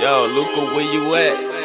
Yo, Luca, where you at?